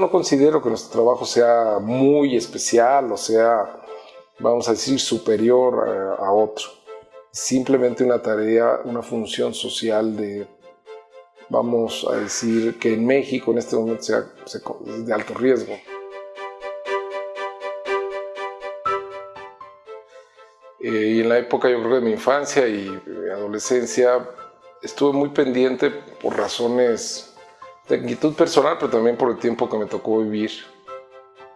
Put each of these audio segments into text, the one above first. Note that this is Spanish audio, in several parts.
no considero que nuestro trabajo sea muy especial o sea, vamos a decir, superior a, a otro. Simplemente una tarea, una función social de, vamos a decir, que en México en este momento sea, de alto riesgo. Eh, y en la época, yo creo, de mi infancia y adolescencia, estuve muy pendiente por razones inquietud personal, pero también por el tiempo que me tocó vivir,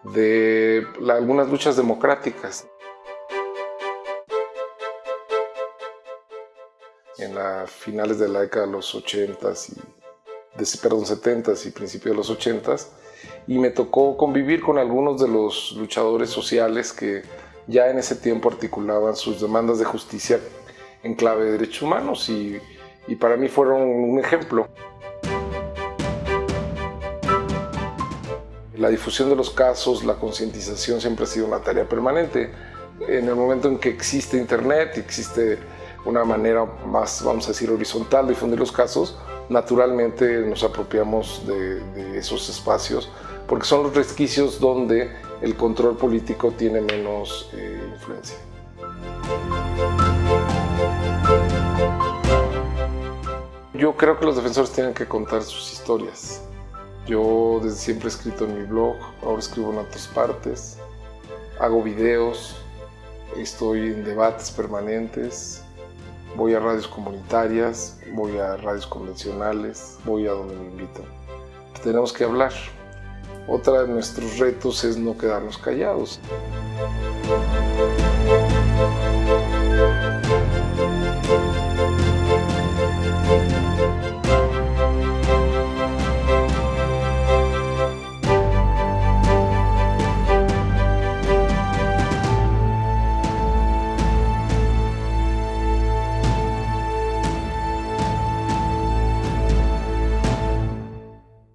de algunas luchas democráticas. En las finales de la década de los 80s y de, perdón, 70s y principios de los 80s, y me tocó convivir con algunos de los luchadores sociales que ya en ese tiempo articulaban sus demandas de justicia en clave de derechos humanos y, y para mí fueron un ejemplo. La difusión de los casos, la concientización siempre ha sido una tarea permanente. En el momento en que existe Internet, existe una manera más, vamos a decir, horizontal de difundir los casos, naturalmente nos apropiamos de, esos espacios porque son los resquicios donde el control político tiene menos eh, influencia. Yo creo que los defensores tienen que contar sus historias. Yo desde siempre he escrito en mi blog, ahora escribo en otras partes, hago videos, estoy en debates permanentes, voy a radios comunitarias, voy a radios convencionales, voy a donde me invitan. Tenemos que hablar. Otra de nuestros retos es no quedarnos callados.